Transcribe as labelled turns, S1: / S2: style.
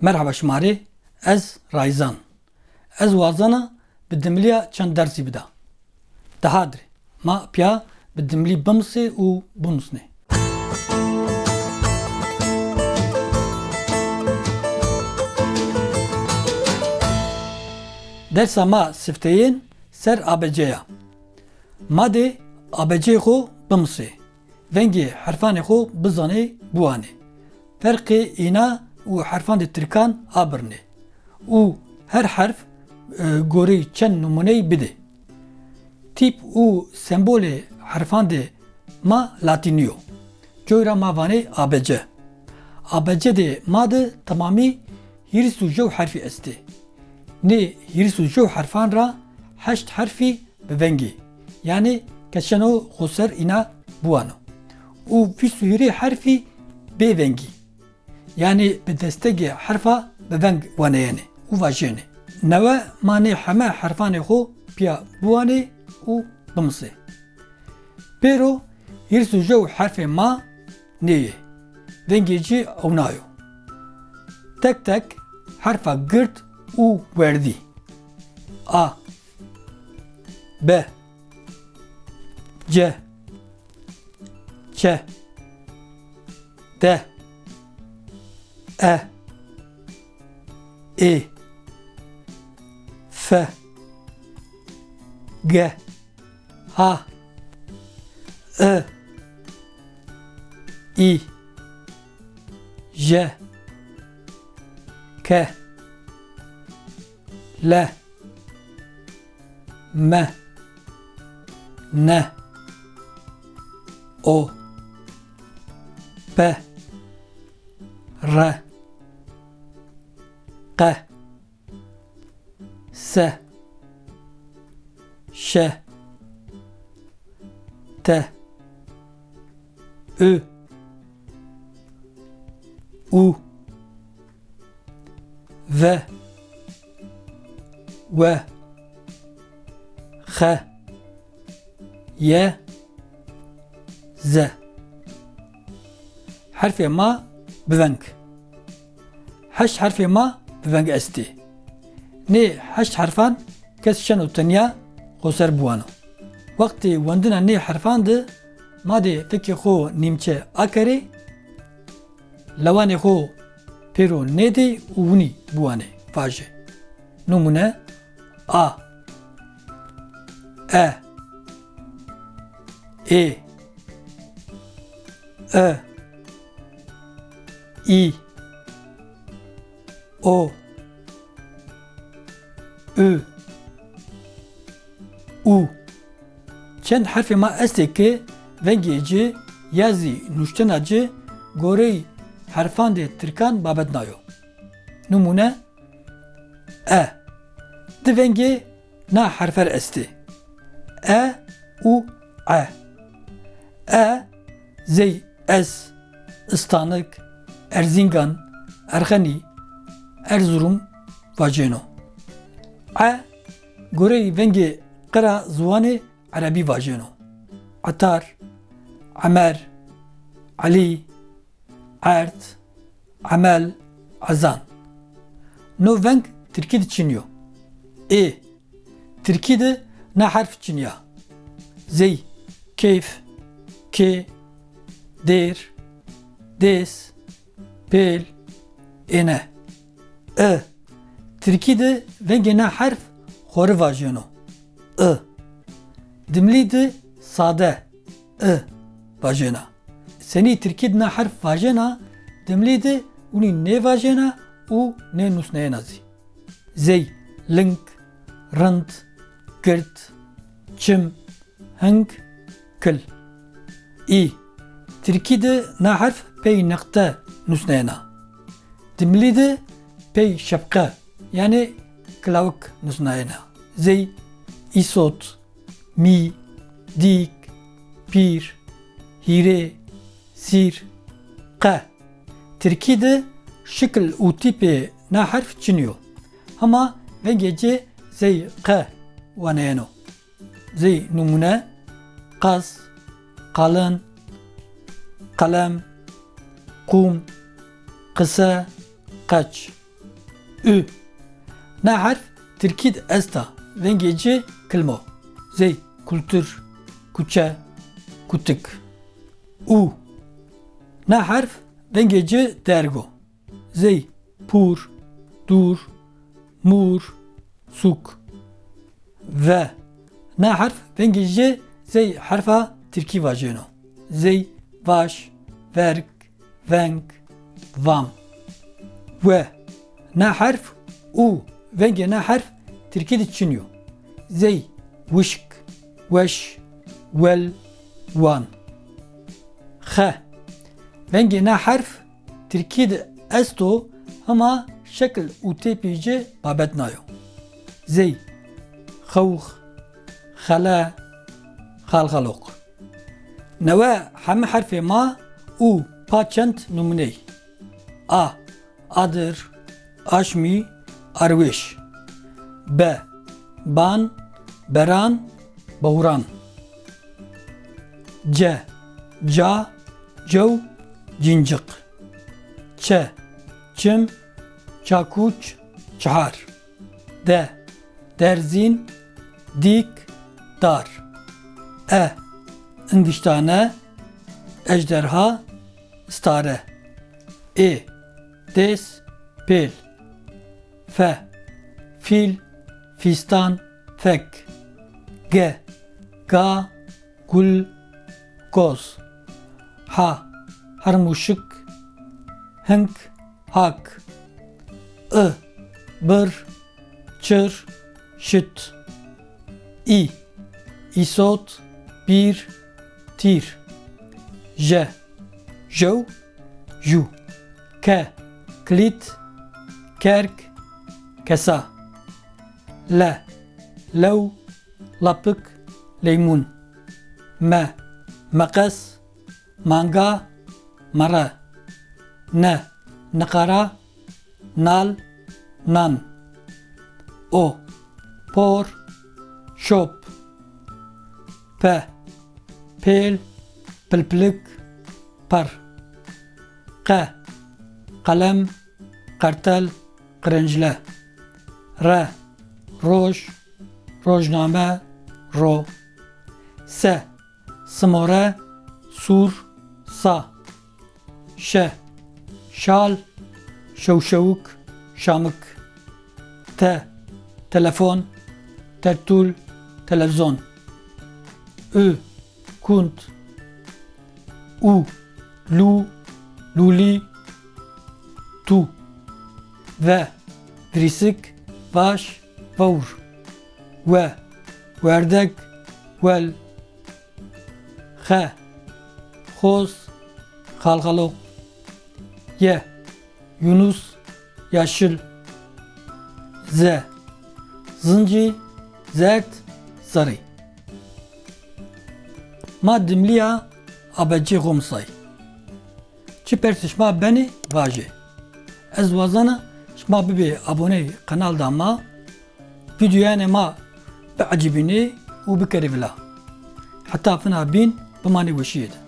S1: Merhaba şmarê, ez Rayzan. Ez wazana bi dimliya çend dersî bida. Dihadirê, ma piya bi dimlî bimisê û binûsne. Dersa ma sifteyên ser ABC'ya. Madê ABC'yê xwe bimisê. Vengê herfanê xwe bizanê buwanê. Ferqê îna û herfan de Tirkan a birnê. û her herf e, gorî çend numuneyê bide. Tîp û sembolê herfan de ma Latîniyo. Coyra ma vanê ABC. ABC de ma de tamamî hîrs û jew herfî est ê. Nê hîrs û herfan ra heşt herfî bi vengê. Yani keçeno xweser îna buwano. û vî sûrê herfî bê vengî. Yani bi destekê herfa bi veng waneyene û vajêne. Newe manê heme herfanê xwe piya buwanê û bimisê. Pêro hîrs û jew herfê ma neyê. Vengê cî ew nayo. Tek tek herfa girt û werdî. A B C Ç D E. E F. G. H. I I. J K. L. M. N. O. P. R ق س ش ت أ U V و خ ي ز حرف ما بذنك. حش حرف ما بفنك استي ني هش حرفان كس شنو تنيا خسر بوانو وقتی وندنا نی حرفان ده ما ده تکی خو نیمچه اکری لوانی خو پیرو نیدی اونی بوانه فاجه نمونه آ ا ای ا I O. Ö U. Çend harfi ma esteki vengeci yazı nuştenacı gorey harfan de Türkan babet nayo. Numune. E. Di vengi na harfer esti. E U E. E Zey Ez ıstanık Erzingan, Erxeni, Erzurum vajeno. A gore venge qira zuwane Arabi vajeno. Atar, Amer, Ali, Ert, Amel, Azan. No veng Türkiye çiniyor. E Türkiye'de ne harf çiniyor? Zey, keyf, ke, der, des, pel, ene e Tirkî de vengê ne herf xwarî vajêno i. Dimlî de sade. İ. Vajêna senî Tirkî de ne herf vajêna dimlî de hûnî nê vajêna û nê nûsneyêna zî zey ling rind girt çim hing kil î Tirkî de ne herf pey neqte nusneyna. Dimli de pey şapka yani klavuk nusneyna. Zey, isot, mi, dik, pir, hire, sir, qa. Türkiye'de şekil u tipi na harf çiniyor. Ama ve gece zey qa vaneyno. Zey numune, qaz, kalın, kalem, kum, qısa, qaç. Ü. Na harf Türkid esta vengeci kelmo. Zey kültür, kuçe, kutuk. U. Na harf vengeci dergo. Zey pur, dur, mur, suk. Ve. Na harf vengeci zey harfa Türki vajeno. Zey, vaş, verk, venk, vam. Ve Na harf u venge na harf Türkiye'de çiniyor. Zey, vışk, veş, vel, van. H. Venge na harf Türkiye'de esto ama şekil u tepici babet nayo. Zey, خوخ خلا خالخلوق نوا همه حرف ما او پاچند نمونه A adır aşmi arviş B. Ban beran bahuran. C. Ca cev cincik. Ç. Çim çakuç çahar. D. Derzin dik dar. E. İngiştane ejderha stare. E. Des pel F. Fil fistan fek. G. Ga gul goz. H. Harmuşuk hınk hak. I. Bır çır şıt. İ. İsot bir tir. J. Jow Ju K. Klit Kerk كسا. لا. لو. لبك. ليمون. ما. مقص مانغا مرا. ن نقرا. نال. نان. أو. بور. شوب. ب. بيل. بلبلك. بر. ق. قلم. قرتل قرنجلة. R. Roj Rojname Ro. S. Smore Sur Sa. Ş Şal Şevşevuk Şamık T. Telefon Tertul Televizyon Ü Kunt. U Lu Luli Tu. Ve Vrisik Vaş Vavur Ve Verdek Vel X Xoz Halhalok Ye Yunus Yaşıl Z Zınci Zert Sarı Ma dimliya abecê xomsay. Çi persişma beni vaje. Ez wazana şma bibe abone kanal da ma videoya ma bikerî vila. Heta fina bîn bimane weşiyê de.